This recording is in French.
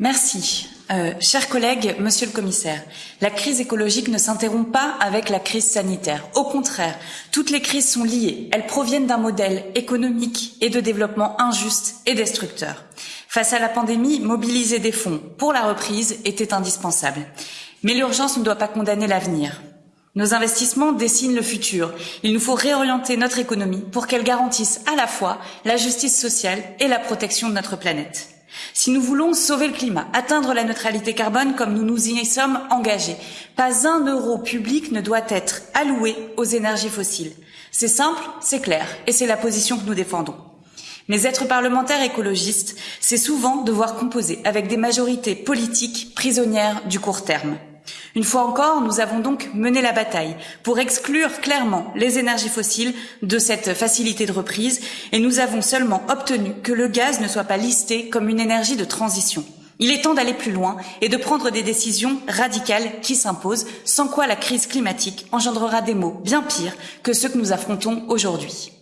Merci. Euh, chers collègues, monsieur le commissaire, la crise écologique ne s'interrompt pas avec la crise sanitaire. Au contraire, toutes les crises sont liées. Elles proviennent d'un modèle économique et de développement injuste et destructeur. Face à la pandémie, mobiliser des fonds pour la reprise était indispensable. Mais l'urgence ne doit pas condamner l'avenir. Nos investissements dessinent le futur. Il nous faut réorienter notre économie pour qu'elle garantisse à la fois la justice sociale et la protection de notre planète. Si nous voulons sauver le climat, atteindre la neutralité carbone comme nous nous y sommes engagés, pas un euro public ne doit être alloué aux énergies fossiles. C'est simple, c'est clair, et c'est la position que nous défendons. Mais être parlementaire écologiste, c'est souvent devoir composer avec des majorités politiques prisonnières du court terme. Une fois encore, nous avons donc mené la bataille pour exclure clairement les énergies fossiles de cette facilité de reprise et nous avons seulement obtenu que le gaz ne soit pas listé comme une énergie de transition. Il est temps d'aller plus loin et de prendre des décisions radicales qui s'imposent, sans quoi la crise climatique engendrera des maux bien pires que ceux que nous affrontons aujourd'hui.